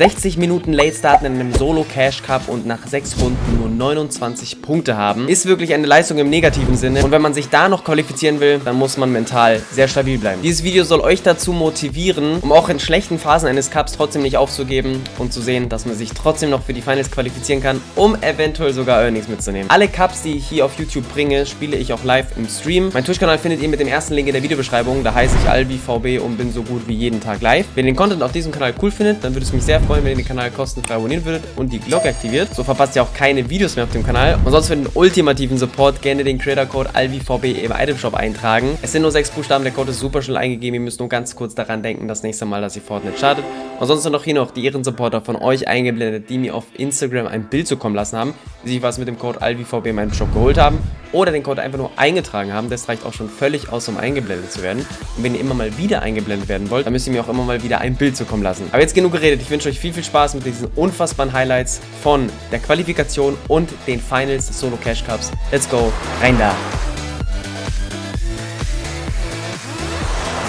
60 Minuten Late starten in einem Solo Cash Cup und nach 6 Runden nur 29 Punkte haben, ist wirklich eine Leistung im negativen Sinne. Und wenn man sich da noch qualifizieren will, dann muss man mental sehr stabil bleiben. Dieses Video soll euch dazu motivieren, um auch in schlechten Phasen eines Cups trotzdem nicht aufzugeben und zu sehen, dass man sich trotzdem noch für die Finals qualifizieren kann, um eventuell sogar Earnings mitzunehmen. Alle Cups, die ich hier auf YouTube bringe, spiele ich auch live im Stream. Mein Twitch-Kanal findet ihr mit dem ersten Link in der Videobeschreibung. Da heiße ich AlbiVB und bin so gut wie jeden Tag live. Wenn ihr den Content auf diesem Kanal cool findet, dann würde es mich sehr freuen, wenn ihr den Kanal kostenfrei abonnieren würdet und die Glocke aktiviert. So verpasst ihr auch keine Videos mehr auf dem Kanal. Und sonst für den ultimativen Support gerne den Creator-Code AlbiVB im Itemshop eintragen. Es sind nur sechs Buchstaben, der Code ist super schnell eingegeben. Ihr müsst nur ganz kurz daran denken, das nächste Mal, dass ihr Fortnite startet. Und sonst noch hier noch die Ehrensupporter von euch eingeblendet, die mir auf Instagram ein Bild zukommen lassen haben, die sich was mit dem Code AlbiVB in meinem Shop geholt haben oder den Code einfach nur eingetragen haben. Das reicht auch schon völlig aus, um eingeblendet zu werden. Und wenn ihr immer mal wieder eingeblendet werden wollt, dann müsst ihr mir auch immer mal wieder ein Bild zukommen lassen. Aber jetzt genug geredet. Ich wünsche euch viel, viel Spaß mit diesen unfassbaren Highlights von der Qualifikation und den Finals des Solo Cash Cups. Let's go, rein da!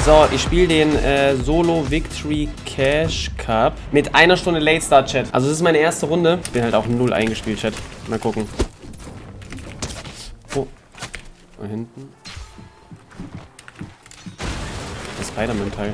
So, ich spiele den äh, Solo Victory Cash Cup mit einer Stunde Late Start Chat. Also das ist meine erste Runde. Ich bin halt auch null eingespielt, Chat. Mal gucken. Da hinten. Das Spider-Man-Teil.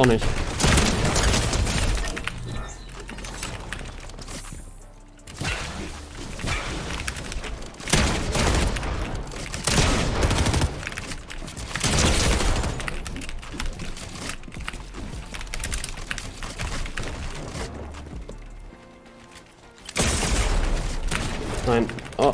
Auch nicht. Nein. Oh.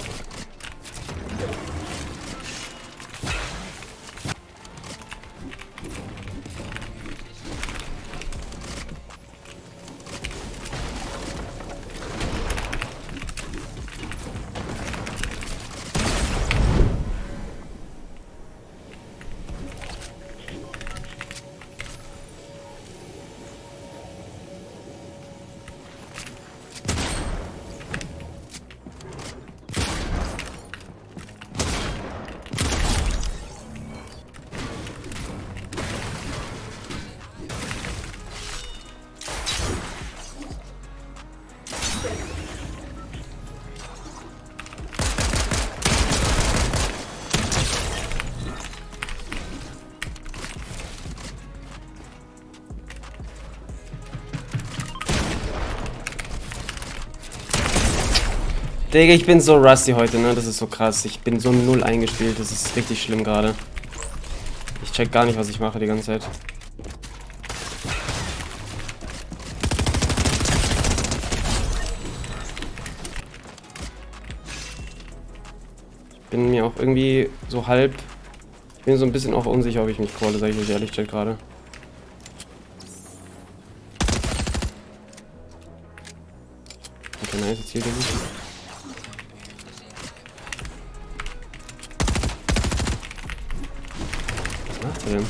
Digga, ich bin so rusty heute, ne? Das ist so krass. Ich bin so null eingespielt. Das ist richtig schlimm gerade. Ich check gar nicht, was ich mache die ganze Zeit. Ich bin mir auch irgendwie so halb... Ich bin so ein bisschen auch unsicher, ob ich mich calle, sag ich euch ehrlich, chat gerade. Okay, nice, jetzt hier der Denn?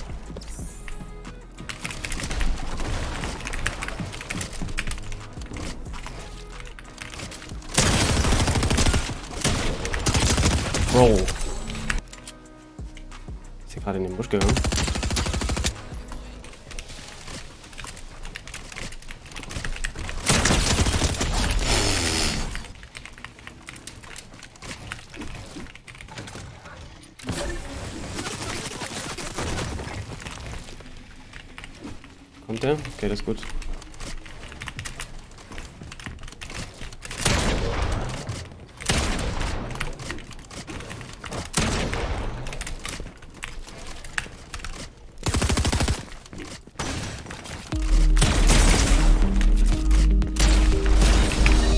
Bro. Ist hier gerade in den Busch gegangen? Okay, das ist gut.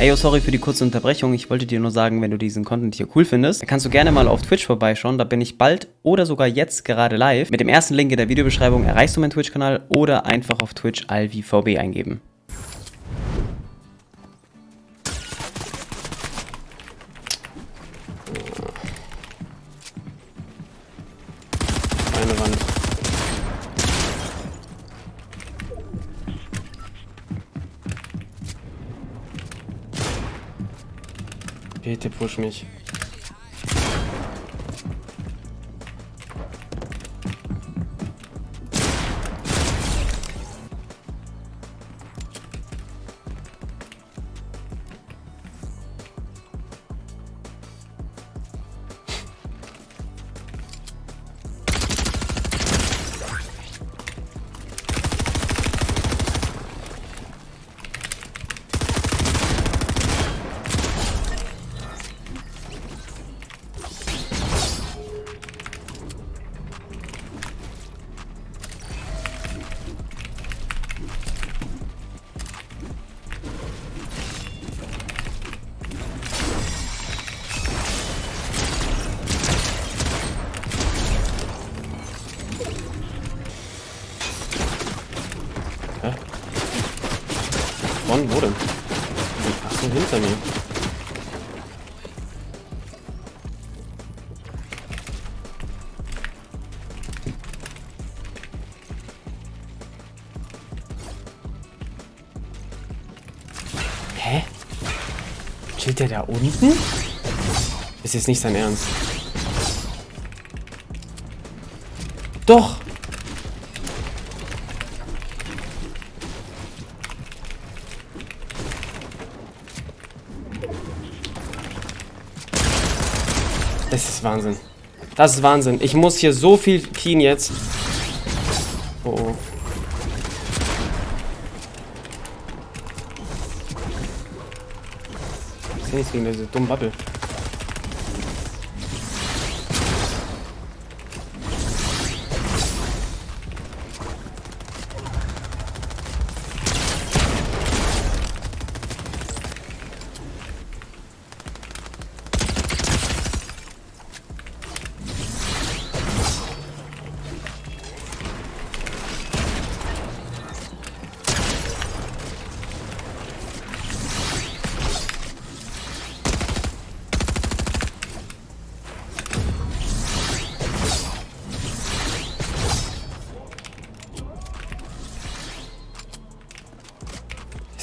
Ey, oh, sorry für die kurze Unterbrechung. Ich wollte dir nur sagen, wenn du diesen Content hier cool findest, dann kannst du gerne mal auf Twitch vorbeischauen. Da bin ich bald oder sogar jetzt gerade live. Mit dem ersten Link in der Videobeschreibung erreichst du meinen Twitch-Kanal oder einfach auf Twitch alvivb eingeben. Bitte push mich. Chillt der da unten? Ist jetzt nicht sein Ernst. Doch! Das ist Wahnsinn. Das ist Wahnsinn. Ich muss hier so viel keen jetzt. Oh, oh. Gegen diese dumme Bubble.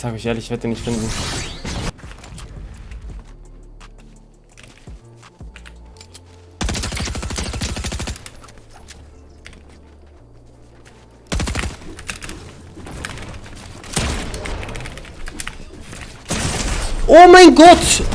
Ich sage euch ehrlich, ich werde den nicht finden. Oh mein Gott!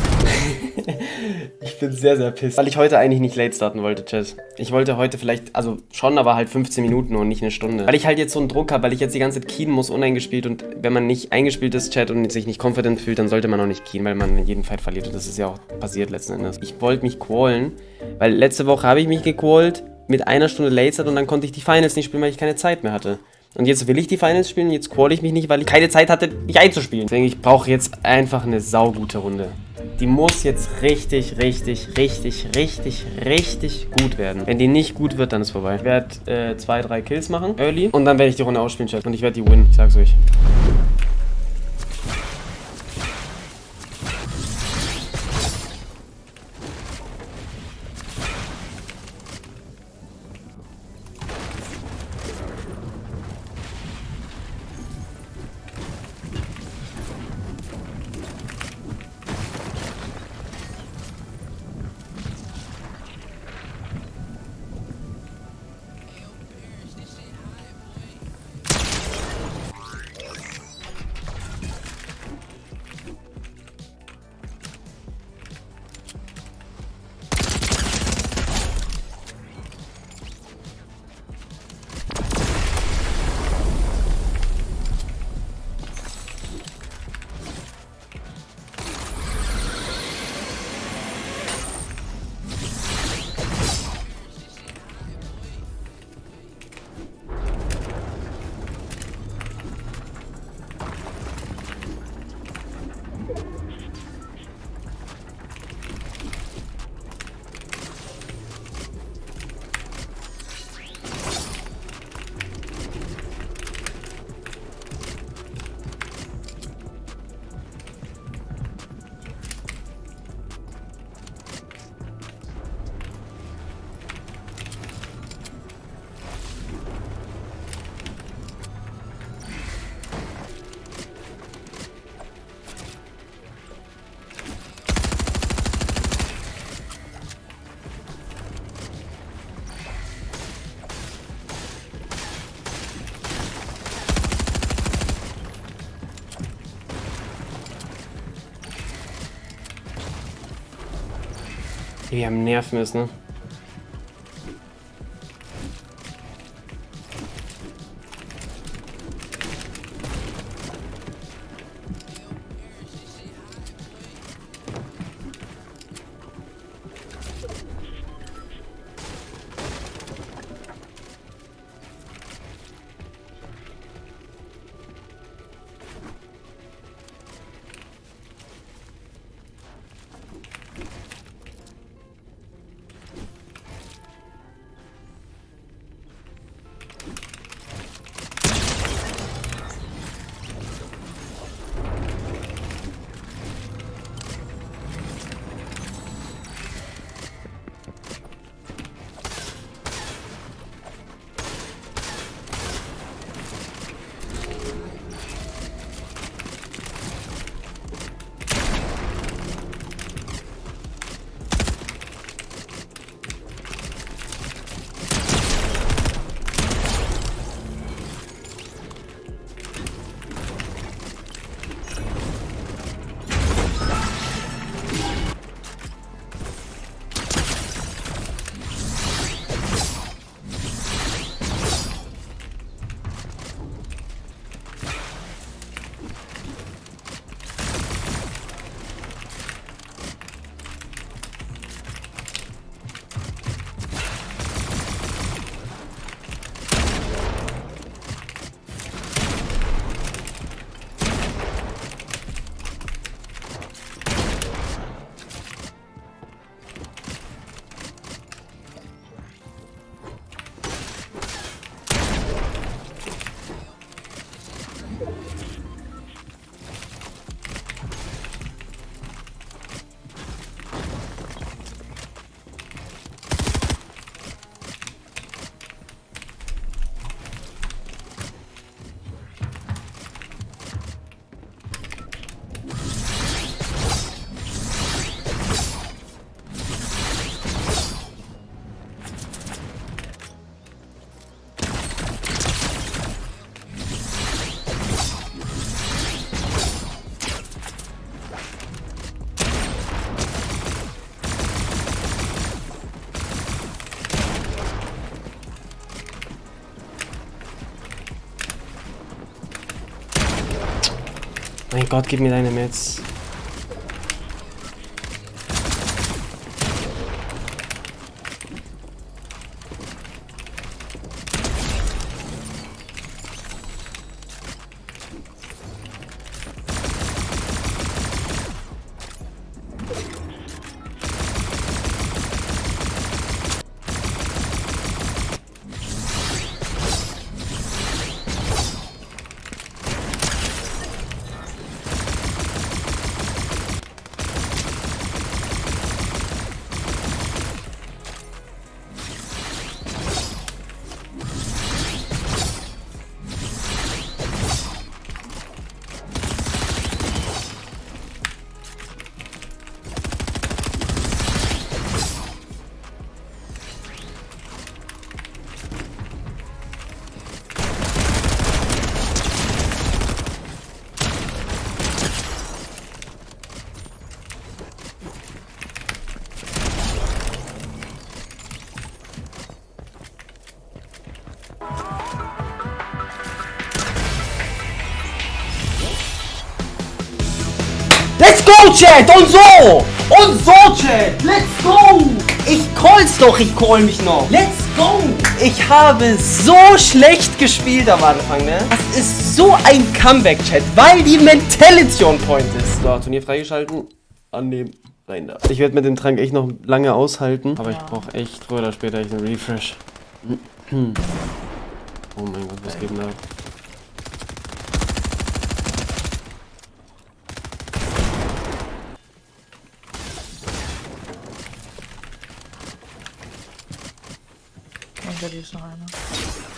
Ich bin sehr, sehr pissed. Weil ich heute eigentlich nicht late starten wollte, Chat. Ich wollte heute vielleicht, also schon, aber halt 15 Minuten und nicht eine Stunde. Weil ich halt jetzt so einen Druck habe, weil ich jetzt die ganze Zeit keen muss, uneingespielt. Und wenn man nicht eingespielt ist, Chat, und sich nicht confident fühlt, dann sollte man auch nicht keen, weil man in jedem Fight verliert. Und das ist ja auch passiert letzten Endes. Ich wollte mich qualen, weil letzte Woche habe ich mich gequalt mit einer Stunde late start und dann konnte ich die Finals nicht spielen, weil ich keine Zeit mehr hatte. Und jetzt will ich die Finals spielen, jetzt call ich mich nicht, weil ich keine Zeit hatte, mich einzuspielen. Deswegen, ich brauche jetzt einfach eine saugute Runde. Die muss jetzt richtig, richtig, richtig, richtig, richtig gut werden. Wenn die nicht gut wird, dann ist vorbei. Ich werde äh, zwei, drei Kills machen, early. Und dann werde ich die Runde ausspielen, Chat. Und ich werde die win, ich sag's euch. Wie am Nerven ist, ne? Mein Gott, gib mir go, Chat! Und so! Und so, Chat! Let's go! Ich call's doch, ich call mich noch. Let's go! Ich habe so schlecht gespielt am Anfang, ne? Das ist so ein Comeback, Chat, weil die Mentality on Point ist. So, Turnier freigeschalten. Annehmen. Rein da. Ich werde mit dem Trank echt noch lange aushalten. Aber ich brauche echt früher oder später echt einen Refresh. Oh mein Gott, was geht denn da? Hinter dir ist noch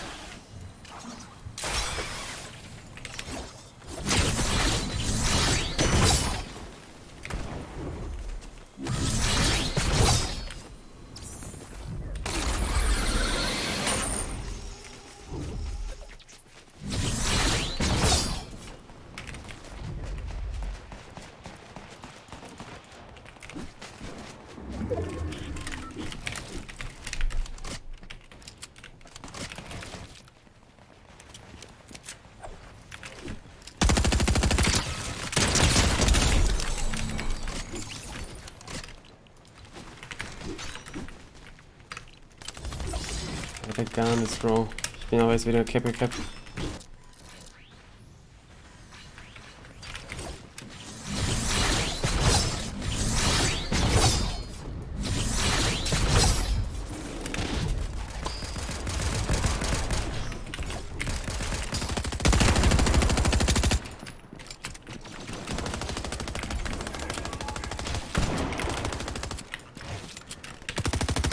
gar nichts, Bro. Ich bin aber jetzt wieder Cap Cap.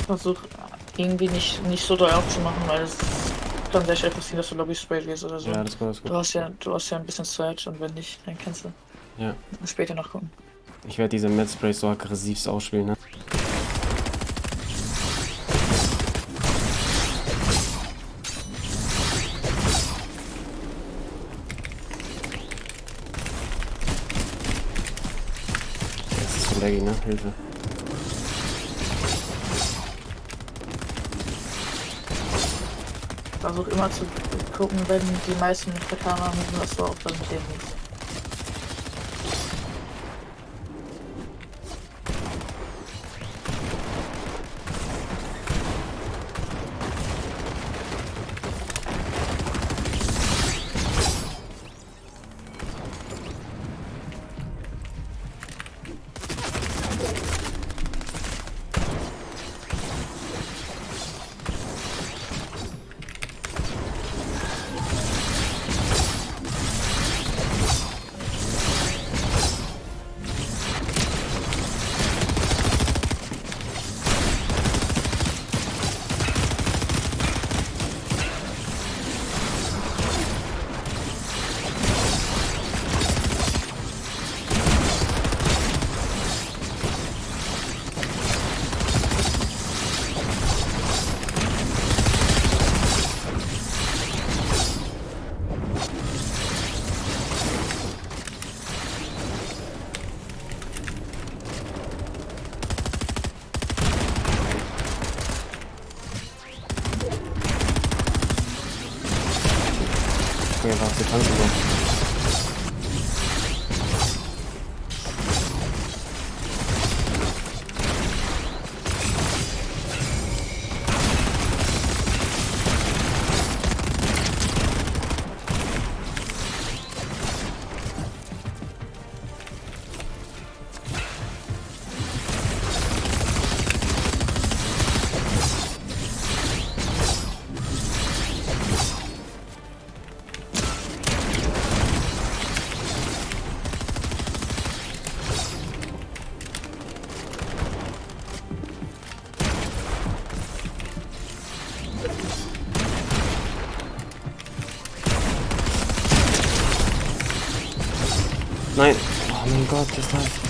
Versuch irgendwie nicht, nicht so doll aufzumachen, weil es kann sehr schnell passieren, dass du Lobby Spray gehst oder so. Ja, das gut, das ist Du gut. hast ja, du hast ja ein bisschen Search und wenn nicht, dann kannst du Ja. später noch gucken. Ich werde diese Mad-Sprays so aggressivst ausspielen, ne? Das ist so laggy, ne? Hilfe. Versuch immer zu gucken, wenn die meisten der Kamera müssen, dass du auch dann mit denen bist. Oh mein